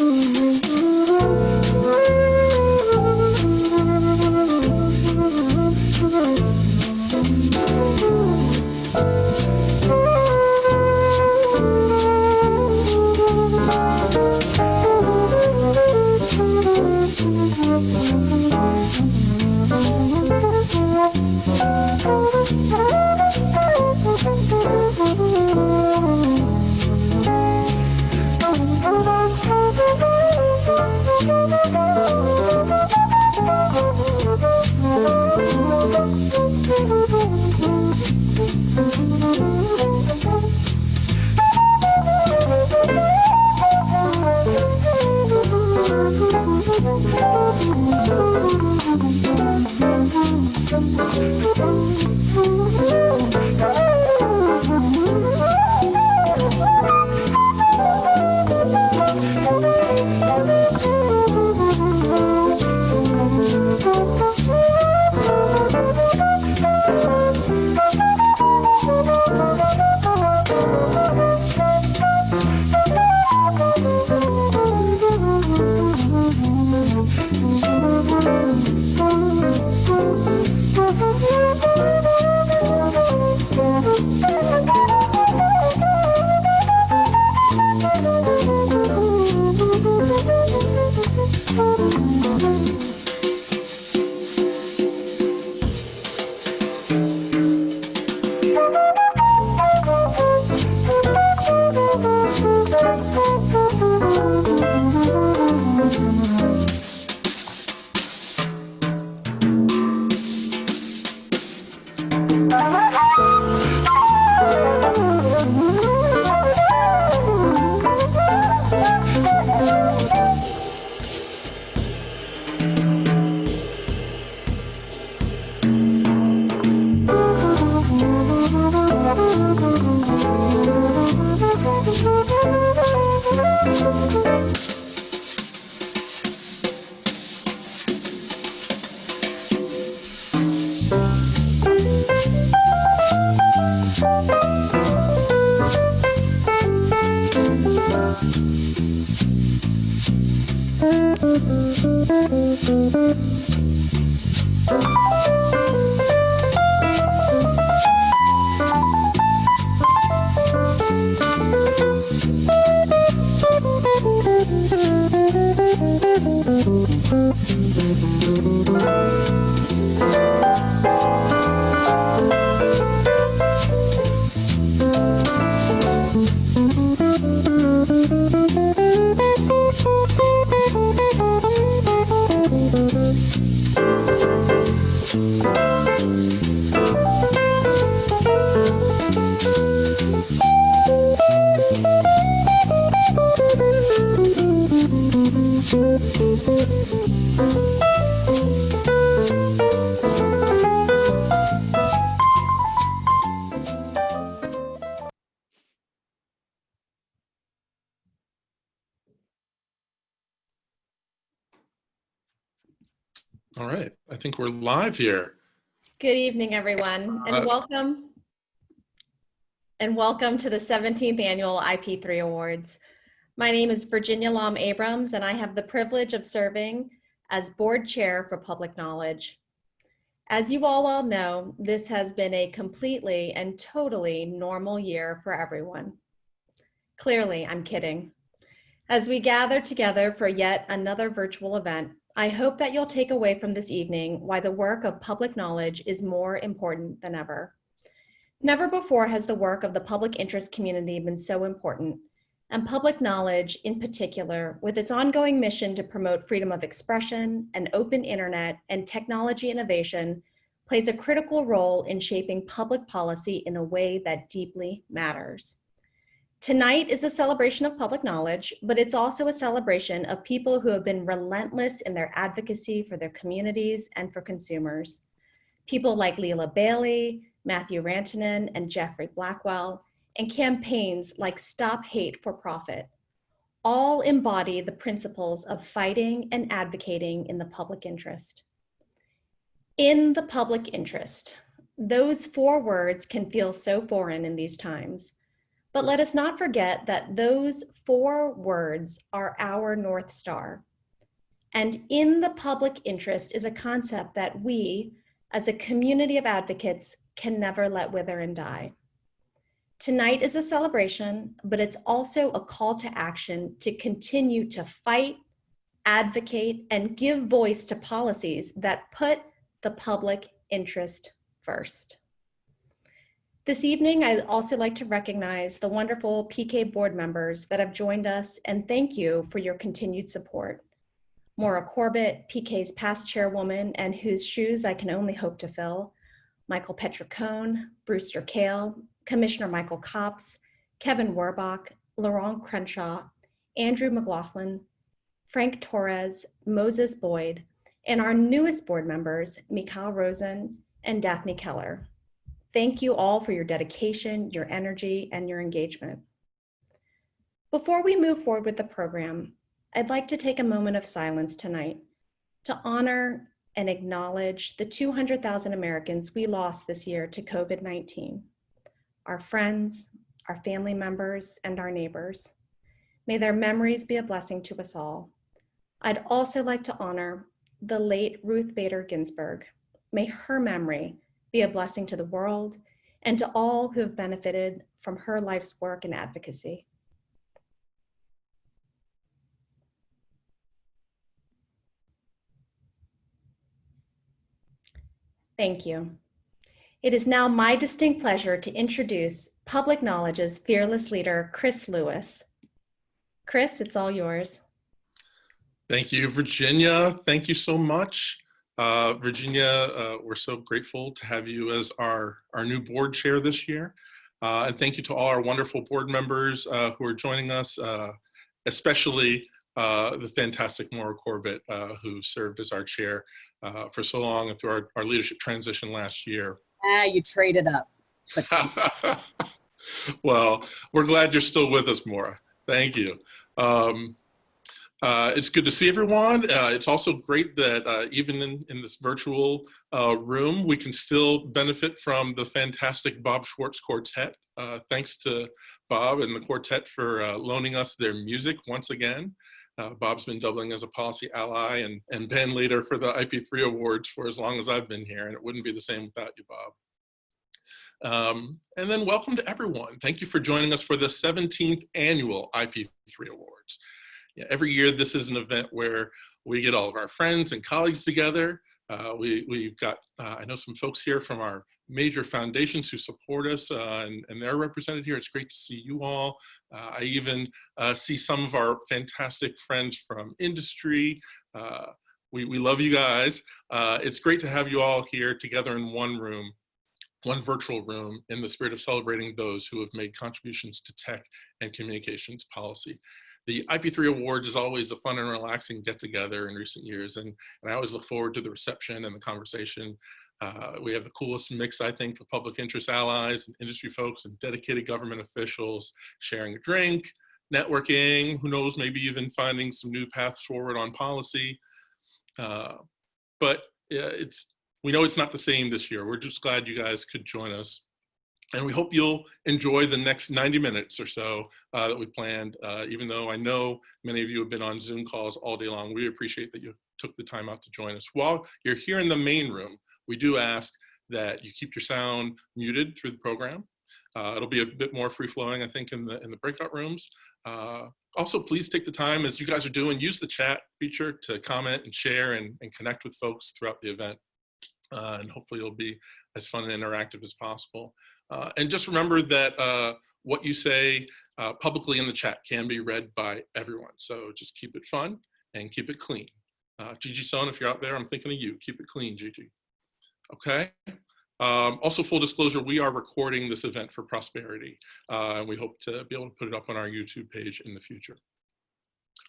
Mm. All right, I think we're live here. Good evening, everyone, and Uh, welcome. And welcome to the 17th Annual IP3 Awards. My name is Virginia Lam Abrams, and I have the privilege of serving as Board Chair for Public Knowledge. As you all well know, this has been a completely and totally normal year for everyone. Clearly, I'm kidding. As we gather together for yet another virtual event, I hope that you'll take away from this evening why the work of public knowledge is more important than ever. Never before has the work of the public interest community been so important, and public knowledge in particular, with its ongoing mission to promote freedom of expression, an open internet, and technology innovation, plays a critical role in shaping public policy in a way that deeply matters. Tonight is a celebration of public knowledge, but it's also a celebration of people who have been relentless in their advocacy for their communities and for consumers. People like Leela Bailey, Matthew Rantanen, and Jeffrey Blackwell, and campaigns like Stop Hate for Profit. All embody the principles of fighting and advocating in the public interest. In the public interest, those four words can feel so foreign in these times. But let us not forget that those four words are our North Star. And in the public interest is a concept that we, as a community of advocates, can never let wither and die. Tonight is a celebration, but it's also a call to action to continue to fight, advocate, and give voice to policies that put the public interest first. This evening, I'd also like to recognize the wonderful PK board members that have joined us and thank you for your continued support. Maura Corbett, PK's past chairwoman and whose shoes I can only hope to fill, Michael Petricone, Brewster Kahle, Commissioner Michael Copps, Kevin Werbach, Laurent Crenshaw, Andrew McLaughlin, Frank Torres, Moses Boyd, and our newest board members, Mikhail Rosen and Daphne Keller. Thank you all for your dedication, your energy, and your engagement. Before we move forward with the program, I'd like to take a moment of silence tonight to honor and acknowledge the 200,000 Americans we lost this year to COVID-19, our friends, our family members, and our neighbors. May their memories be a blessing to us all. I'd also like to honor the late Ruth Bader Ginsburg. May her memory be a blessing to the world and to all who have benefited from her life's work and advocacy. Thank you. It is now my distinct pleasure to introduce Public Knowledge's fearless leader, Chris Lewis. Chris, it's all yours. Thank you, Virginia. Thank you so much. Uh, Virginia, uh, we're so grateful to have you as our, our new board chair this year. Uh, and thank you to all our wonderful board members uh, who are joining us, uh, especially uh, the fantastic Maura Corbett, who served as our chair for so long and through our, our leadership transition last year. Ah, you traded up. well, we're glad you're still with us, Maura. Thank you. Um, uh, it's good to see everyone. Uh, it's also great that uh, even in, in this virtual uh, room, we can still benefit from the fantastic Bob Schwartz Quartet. Uh, thanks to Bob and the quartet for uh, loaning us their music once again. Bob's been doubling as a policy ally and, and Ben later for the IP3 awards for as long as I've been here, and it wouldn't be the same without you, Bob. Um, and then welcome to everyone. Thank you for joining us for the 17th annual IP3 Awards every year this is an event where we get all of our friends and colleagues together. Uh, we, we've got, uh, I know some folks here from our major foundations who support us uh, and, and, they're represented here. It's great to see you all. Uh, I even uh, see some of our fantastic friends from industry. Uh, we, we love you guys. it's great to have you all here together in one room one virtual room in the spirit of celebrating those who have made contributions to tech and communications policy the IP3 Awards is always a fun and relaxing get together in recent years. And, and I always look forward to the reception and the conversation. Uh, we have the coolest mix, I think, of public interest allies and industry folks and dedicated government officials sharing a drink, networking, who knows, maybe even finding some new paths forward on policy. Uh, but yeah, it's, we know it's not the same this year. We're just glad you guys could join us. And we hope you'll enjoy the next 90 minutes or so uh, that we planned. Uh, even though I know many of you have been on Zoom calls all day long, we appreciate that you took the time out to join us. While you're here in the main room, we do ask that you keep your sound muted through the program. Uh, it'll be a bit more free flowing, I think, in the in the breakout rooms. Uh, also, please take the time, as you guys are doing, use the chat feature to comment and share and, and connect with folks throughout the event. Uh, and hopefully it'll be as fun and interactive as possible. Uh, and just remember that uh, what you say uh, publicly in the chat can be read by everyone. So just keep it fun and keep it clean. Uh, Gigi Sohn, if you're out there, I'm thinking of you. Keep it clean, Gigi. Okay. Um, also, full disclosure, we are recording this event for prosperity, uh, and we hope to be able to put it up on our YouTube page in the future.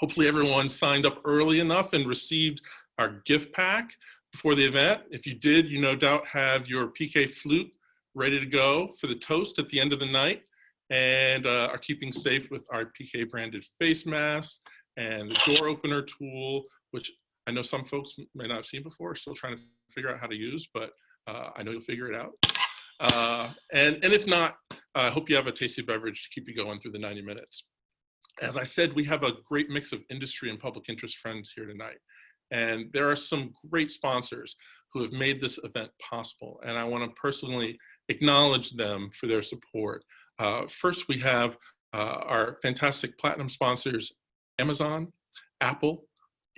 Hopefully everyone signed up early enough and received our gift pack before the event. If you did, you no doubt have your PK flute ready to go for the toast at the end of the night and uh, are keeping safe with our PK branded face masks and the door opener tool, which I know some folks may not have seen before, still trying to figure out how to use, but uh, I know you'll figure it out. Uh, and, and if not, I hope you have a tasty beverage to keep you going through the 90 minutes. As I said, we have a great mix of industry and public interest friends here tonight. And there are some great sponsors who have made this event possible. And I want to personally acknowledge them for their support. Uh, first, we have uh, our fantastic platinum sponsors, Amazon, Apple,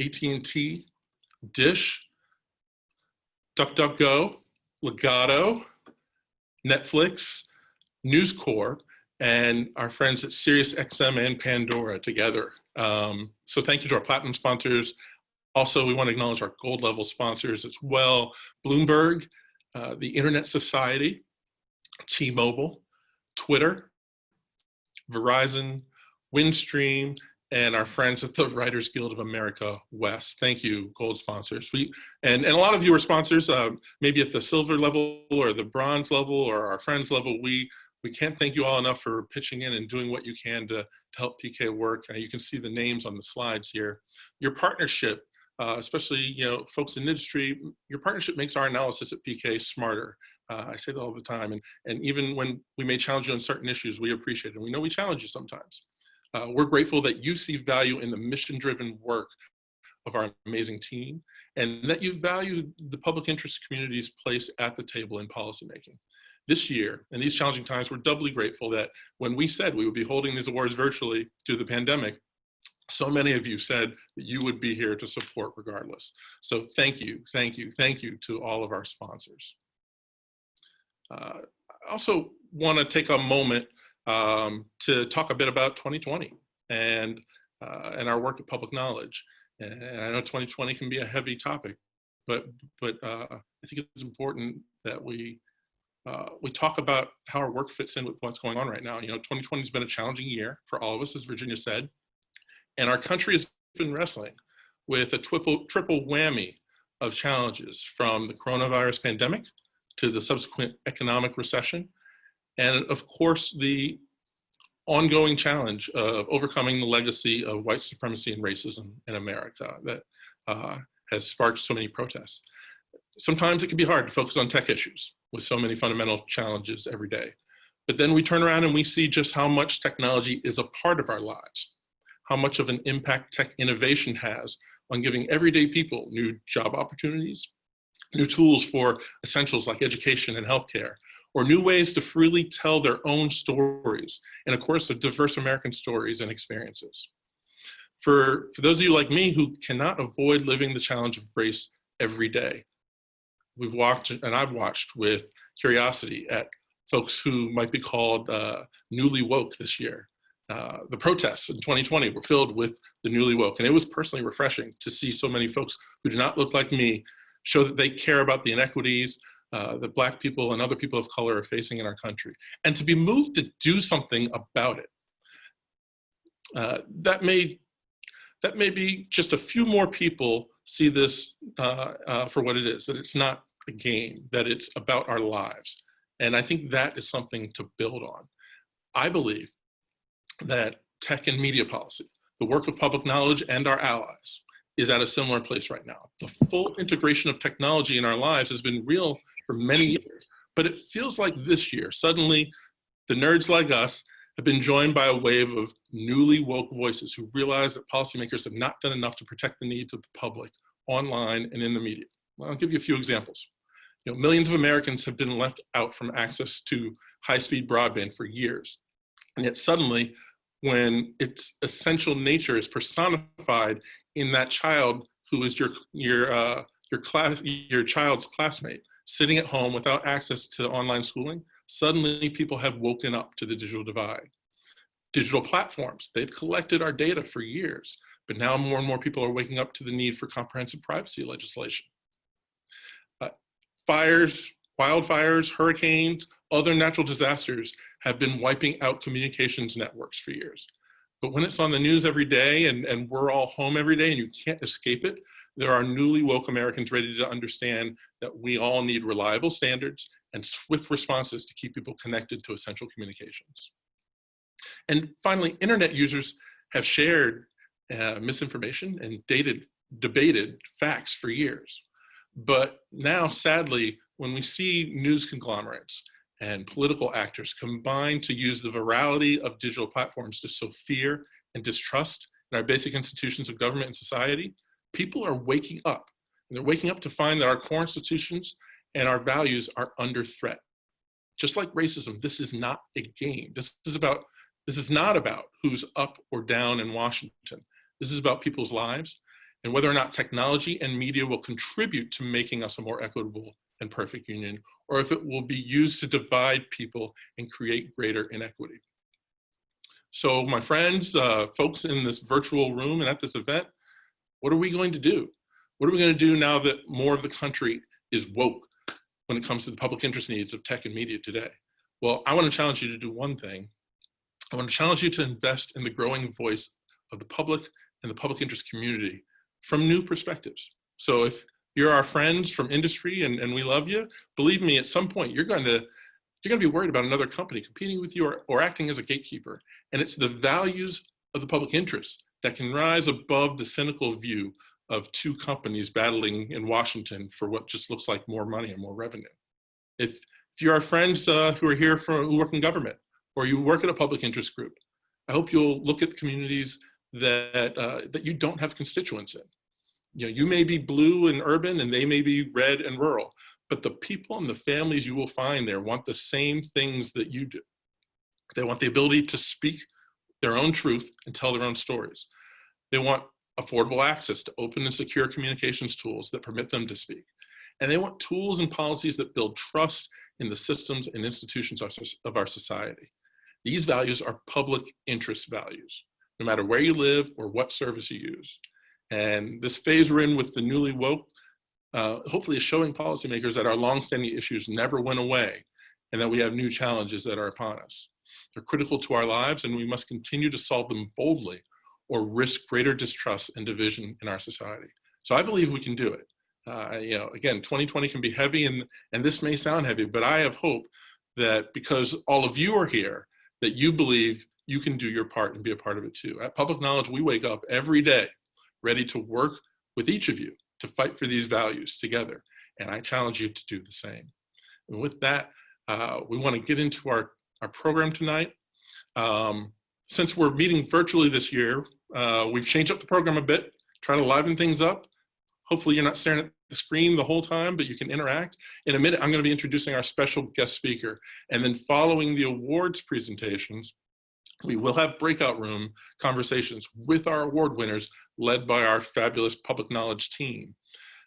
AT&T, Dish, DuckDuckGo, Legato, Netflix, News Corp, and our friends at SiriusXM and Pandora together. Um, so thank you to our platinum sponsors. Also, we want to acknowledge our gold level sponsors as well. Bloomberg, uh, the Internet Society, T-Mobile, Twitter, Verizon, Windstream, and our friends at the Writers Guild of America West. Thank you, gold sponsors. We and, and a lot of you are sponsors, uh, maybe at the silver level or the bronze level or our friends level. We we can't thank you all enough for pitching in and doing what you can to, to help PK work. Uh, you can see the names on the slides here. Your partnership, uh, especially you know folks in industry, your partnership makes our analysis at PK smarter. Uh, I say that all the time, and and even when we may challenge you on certain issues, we appreciate it. And we know we challenge you sometimes. Uh, we're grateful that you see value in the mission-driven work of our amazing team and that you value the public interest community's place at the table in policymaking. This year, in these challenging times, we're doubly grateful that when we said we would be holding these awards virtually due to the pandemic, so many of you said that you would be here to support regardless. So thank you, thank you, thank you to all of our sponsors. Uh, I also want to take a moment um, to talk a bit about 2020 and, uh, and our work at Public Knowledge. And I know 2020 can be a heavy topic, but, but uh, I think it's important that we, uh, we talk about how our work fits in with what's going on right now. You know, 2020 has been a challenging year for all of us, as Virginia said, and our country has been wrestling with a triple, triple whammy of challenges from the coronavirus pandemic to the subsequent economic recession and of course, the ongoing challenge of overcoming the legacy of white supremacy and racism in America that uh, has sparked so many protests. Sometimes it can be hard to focus on tech issues with so many fundamental challenges every day. But then we turn around and we see just how much technology is a part of our lives, how much of an impact tech innovation has on giving everyday people new job opportunities, new tools for essentials like education and healthcare, or new ways to freely tell their own stories in a course of diverse American stories and experiences. For, for those of you like me who cannot avoid living the challenge of race every day, we've watched, and I've watched with curiosity at folks who might be called uh, newly woke this year. Uh, the protests in 2020 were filled with the newly woke, and it was personally refreshing to see so many folks who do not look like me show that they care about the inequities, uh, that black people and other people of color are facing in our country, and to be moved to do something about it. Uh, that may that maybe just a few more people see this uh, uh, for what it is, that it's not a game, that it's about our lives. And I think that is something to build on. I believe that tech and media policy, the work of public knowledge and our allies, is at a similar place right now. The full integration of technology in our lives has been real for many years. But it feels like this year, suddenly the nerds like us have been joined by a wave of newly woke voices who realize that policymakers have not done enough to protect the needs of the public online and in the media. Well, I'll give you a few examples. You know, millions of Americans have been left out from access to high-speed broadband for years. And yet suddenly, when its essential nature is personified in that child who is your, your, uh, your, class, your child's classmate, sitting at home without access to online schooling, suddenly people have woken up to the digital divide. Digital platforms, they've collected our data for years, but now more and more people are waking up to the need for comprehensive privacy legislation. Uh, fires, wildfires, hurricanes, other natural disasters have been wiping out communications networks for years. But when it's on the news every day and, and we're all home every day and you can't escape it, there are newly woke Americans ready to understand that we all need reliable standards and swift responses to keep people connected to essential communications. And finally, internet users have shared uh, misinformation and dated, debated facts for years. But now, sadly, when we see news conglomerates and political actors combine to use the virality of digital platforms to sow fear and distrust in our basic institutions of government and society, people are waking up. And they're waking up to find that our core institutions and our values are under threat. Just like racism, this is not a game. This is about, this is not about who's up or down in Washington. This is about people's lives and whether or not technology and media will contribute to making us a more equitable and perfect union, or if it will be used to divide people and create greater inequity. So my friends, uh, folks in this virtual room and at this event, what are we going to do? What are we going to do now that more of the country is woke when it comes to the public interest needs of tech and media today? Well, I want to challenge you to do one thing. I want to challenge you to invest in the growing voice of the public and the public interest community from new perspectives. So if you're our friends from industry and, and we love you, believe me, at some point you're going to you're going to be worried about another company competing with you or, or acting as a gatekeeper. And it's the values of the public interest that can rise above the cynical view of two companies battling in Washington for what just looks like more money and more revenue. If, if you're our friends uh, who are here for, who work in government or you work at a public interest group, I hope you'll look at the communities that, uh, that you don't have constituents in. You know, you may be blue and urban and they may be red and rural, but the people and the families you will find there want the same things that you do. They want the ability to speak their own truth and tell their own stories. They want affordable access to open and secure communications tools that permit them to speak. And they want tools and policies that build trust in the systems and institutions of our society. These values are public interest values no matter where you live or what service you use. And this phase we're in with the newly woke, uh, hopefully is showing policymakers that our longstanding issues never went away and that we have new challenges that are upon us. They're critical to our lives and we must continue to solve them boldly or risk greater distrust and division in our society. So I believe we can do it. Uh, you know, again, 2020 can be heavy and, and this may sound heavy, but I have hope that because all of you are here, that you believe you can do your part and be a part of it too. At Public Knowledge, we wake up every day ready to work with each of you to fight for these values together. And I challenge you to do the same. And with that, uh, we want to get into our, our program tonight. Um, since we're meeting virtually this year, uh, we've changed up the program a bit, try to liven things up. Hopefully you're not staring at the screen the whole time, but you can interact. In a minute, I'm gonna be introducing our special guest speaker. And then following the awards presentations, we will have breakout room conversations with our award winners led by our fabulous public knowledge team.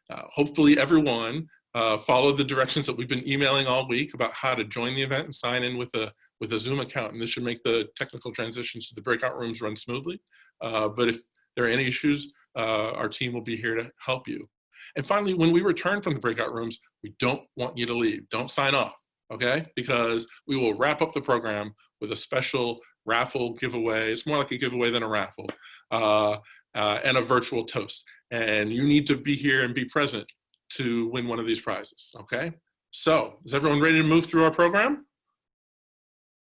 Uh, hopefully everyone uh, followed the directions that we've been emailing all week about how to join the event and sign in with a, with a Zoom account. And this should make the technical transitions to the breakout rooms run smoothly. Uh, but if there are any issues, uh, our team will be here to help you. And finally, when we return from the breakout rooms, we don't want you to leave. Don't sign off, okay? Because we will wrap up the program with a special raffle giveaway. It's more like a giveaway than a raffle, uh, uh, and a virtual toast. And you need to be here and be present to win one of these prizes, okay? So, is everyone ready to move through our program?